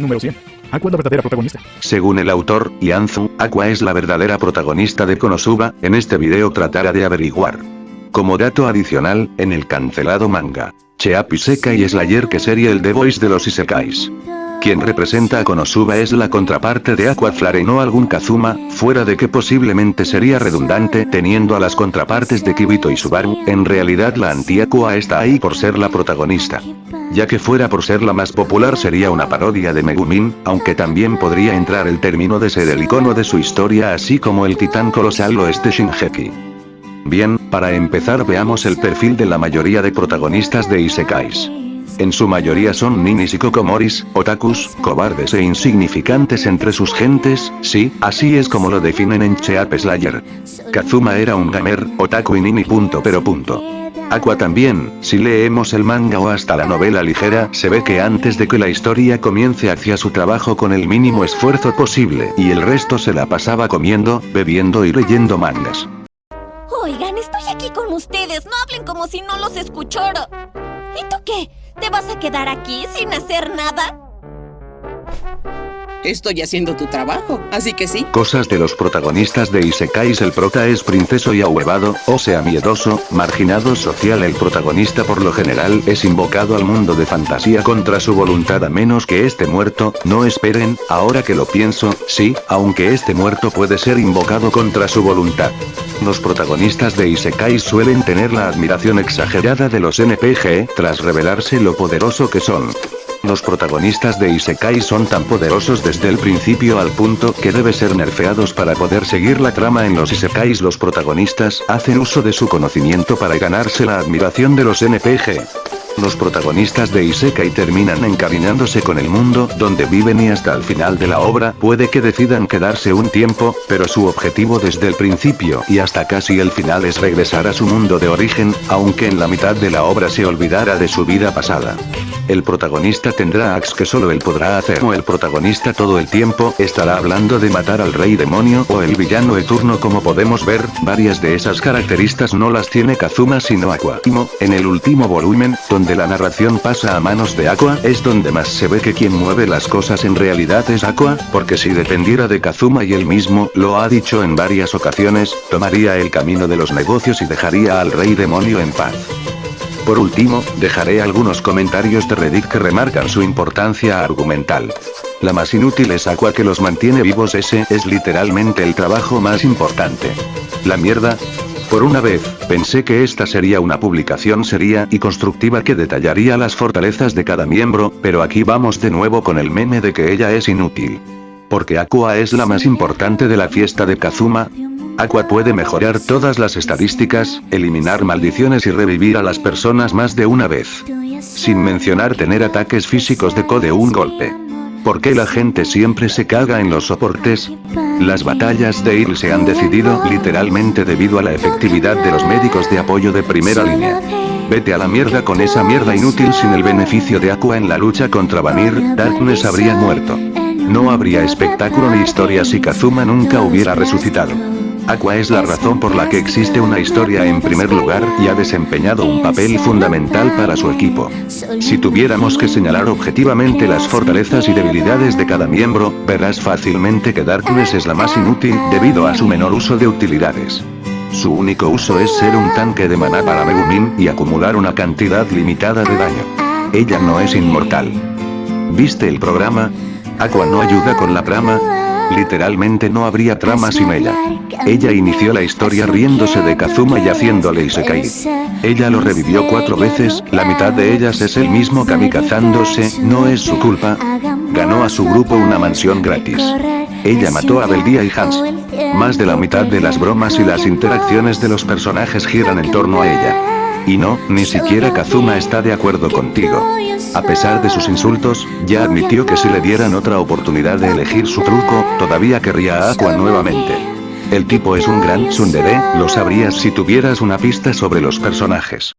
Número 100. Aqua la verdadera protagonista. Según el autor, Yanzu, Aqua es la verdadera protagonista de Konosuba, en este video tratará de averiguar. Como dato adicional, en el cancelado manga, Cheap Isekai es la que sería el The Voice de los Isekais. Quien representa a Konosuba es la contraparte de Aquaflare no algún Kazuma, fuera de que posiblemente sería redundante teniendo a las contrapartes de Kibito y Subaru, en realidad la anti-Aqua está ahí por ser la protagonista. Ya que fuera por ser la más popular sería una parodia de Megumin, aunque también podría entrar el término de ser el icono de su historia así como el titán colosal o este Shinjeki. Bien, para empezar veamos el perfil de la mayoría de protagonistas de Isekais. En su mayoría son ninis y kokomoris, otakus, cobardes e insignificantes entre sus gentes, sí, así es como lo definen en Cheap Slayer. Kazuma era un gamer, otaku y nini pero punto. Aqua también, si leemos el manga o hasta la novela ligera, se ve que antes de que la historia comience hacia su trabajo con el mínimo esfuerzo posible, y el resto se la pasaba comiendo, bebiendo y leyendo mangas. Oigan, estoy aquí con ustedes, no hablen como si no los escuchara. ¿Y qué? ¿Te vas a quedar aquí sin hacer nada? Estoy haciendo tu trabajo, así que sí. Cosas de los protagonistas de Isekais El prota es princeso y ahuevado, o sea miedoso, marginado social El protagonista por lo general es invocado al mundo de fantasía contra su voluntad a menos que esté muerto, no esperen, ahora que lo pienso, sí, aunque este muerto puede ser invocado contra su voluntad. Los protagonistas de Isekais suelen tener la admiración exagerada de los NPG, tras revelarse lo poderoso que son. Los protagonistas de Isekai son tan poderosos desde el principio al punto que debe ser nerfeados para poder seguir la trama en los Isekais los protagonistas hacen uso de su conocimiento para ganarse la admiración de los NPG. Los protagonistas de Isekai terminan encariñándose con el mundo donde viven y hasta el final de la obra puede que decidan quedarse un tiempo, pero su objetivo desde el principio y hasta casi el final es regresar a su mundo de origen, aunque en la mitad de la obra se olvidara de su vida pasada. El protagonista tendrá ax que solo él podrá hacer o el protagonista todo el tiempo estará hablando de matar al rey demonio o el villano eterno como podemos ver, varias de esas características no las tiene Kazuma sino Aqua. En el último volumen, donde la narración pasa a manos de Aqua, es donde más se ve que quien mueve las cosas en realidad es Aqua, porque si dependiera de Kazuma y él mismo, lo ha dicho en varias ocasiones, tomaría el camino de los negocios y dejaría al rey demonio en paz. Por último, dejaré algunos comentarios de Reddit que remarcan su importancia argumental. La más inútil es Aqua que los mantiene vivos ese es literalmente el trabajo más importante. La mierda, por una vez, pensé que esta sería una publicación seria y constructiva que detallaría las fortalezas de cada miembro, pero aquí vamos de nuevo con el meme de que ella es inútil. Porque Aqua es la más importante de la fiesta de Kazuma, Aqua puede mejorar todas las estadísticas, eliminar maldiciones y revivir a las personas más de una vez. Sin mencionar tener ataques físicos de co de un golpe. ¿Por qué la gente siempre se caga en los soportes? Las batallas de Il se han decidido literalmente debido a la efectividad de los médicos de apoyo de primera línea. Vete a la mierda con esa mierda inútil sin el beneficio de Aqua en la lucha contra Vanir, Darkness habría muerto. No habría espectáculo ni historia si Kazuma nunca hubiera resucitado. Aqua es la razón por la que existe una historia en primer lugar y ha desempeñado un papel fundamental para su equipo. Si tuviéramos que señalar objetivamente las fortalezas y debilidades de cada miembro, verás fácilmente que Darkness es la más inútil debido a su menor uso de utilidades. Su único uso es ser un tanque de maná para Megumin y acumular una cantidad limitada de daño. Ella no es inmortal. ¿Viste el programa? Aqua no ayuda con la trama, Literalmente no habría trama sin ella. Ella inició la historia riéndose de Kazuma y haciéndole Isekai. Ella lo revivió cuatro veces, la mitad de ellas es el mismo kamikazándose, no es su culpa. Ganó a su grupo una mansión gratis. Ella mató a Beldia y Hans. Más de la mitad de las bromas y las interacciones de los personajes giran en torno a ella. Y no, ni siquiera Kazuma está de acuerdo contigo. A pesar de sus insultos, ya admitió que si le dieran otra oportunidad de elegir su truco, todavía querría a Aqua nuevamente. El tipo es un gran tsundere, lo sabrías si tuvieras una pista sobre los personajes.